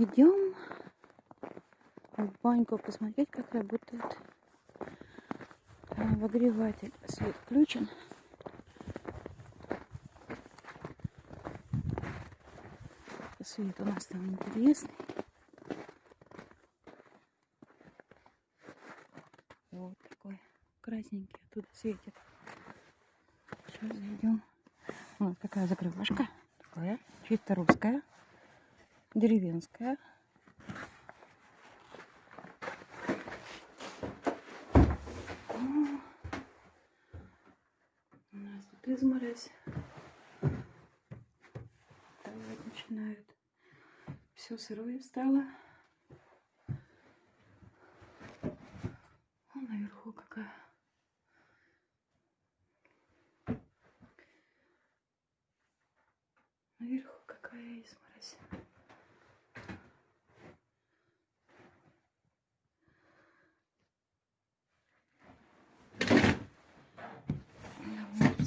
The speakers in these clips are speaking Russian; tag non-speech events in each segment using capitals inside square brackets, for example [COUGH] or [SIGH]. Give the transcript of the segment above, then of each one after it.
Идем в баньку посмотреть, как работает обогреватель. Свет включен. Свет у нас там интересный. Вот такой красненький оттуда светит. Сейчас зайдем. Вот такая закрывашка. Такая чисто русская деревенская. У нас тут изморозь. Давать начинают. Все сырое стало. А наверху какая. Наверху какая изморозь.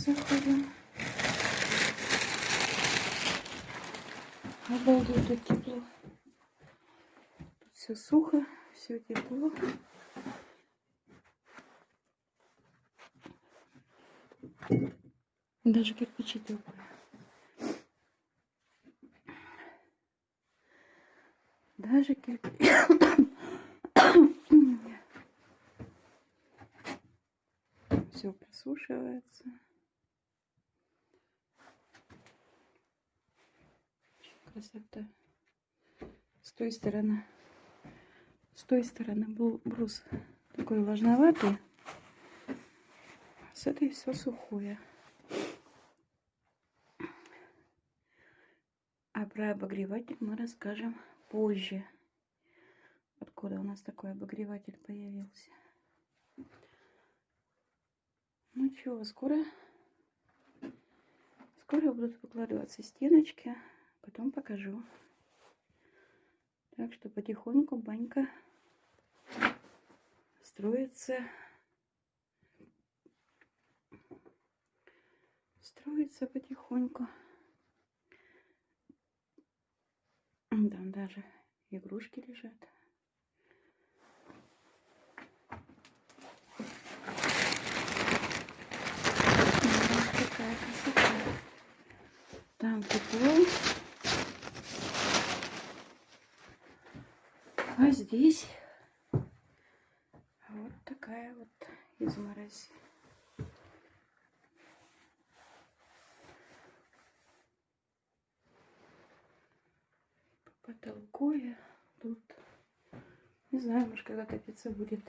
Заходим. Обалдеть, тут тепло. Тут все сухо, все тепло. Даже кирпичи теплые. Даже кирпичи. [COUGHS] все просушивается. Красота. С той стороны, с той стороны был брус такой влажноватый. С этой все сухое. А про обогреватель мы расскажем позже. Откуда у нас такой обогреватель появился. Ну чего, скоро, скоро будут выкладываться стеночки. Потом покажу. Так что потихоньку банька строится. Строится потихоньку. Там даже игрушки лежат. Такая красота. Там тепло. А здесь вот такая вот изморозь. По потолку я тут. Не знаю, может, когда топиться будет.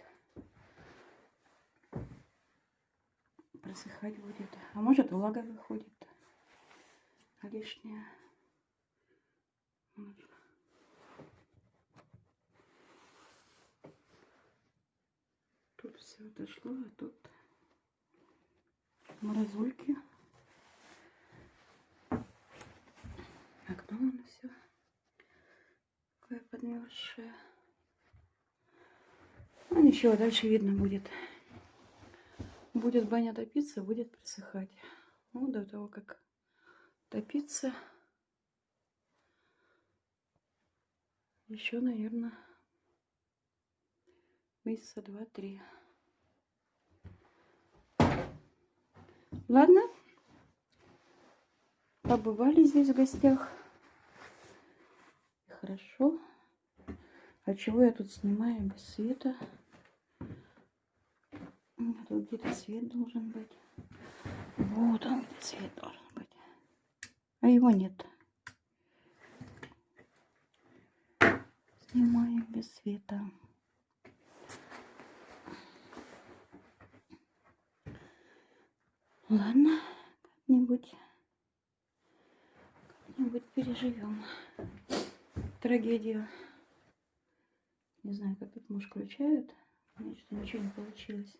Просыхать будет. А может, влага выходит лишняя. Вот. Тут все отошло, а тут морозульки. Окно нас все такое подмерзшее. Ну ничего, дальше видно будет. Будет баня топиться, будет просыхать. Ну, до того, как топиться, еще, наверное, месяца два-три. Ладно, побывали здесь в гостях. Хорошо. А чего я тут снимаю без света? Тут где-то свет должен быть. Вот он, свет должен быть. А его нет. Снимаем без света. Ладно, как-нибудь как-нибудь переживем трагедию. Не знаю, как тут муж включает. У что ничего не получилось.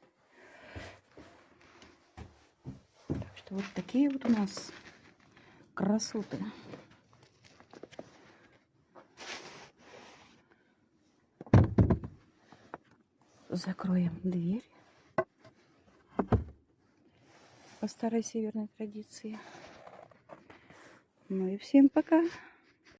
Так что вот такие вот у нас красоты. Закроем дверь по старой северной традиции. Ну и всем пока.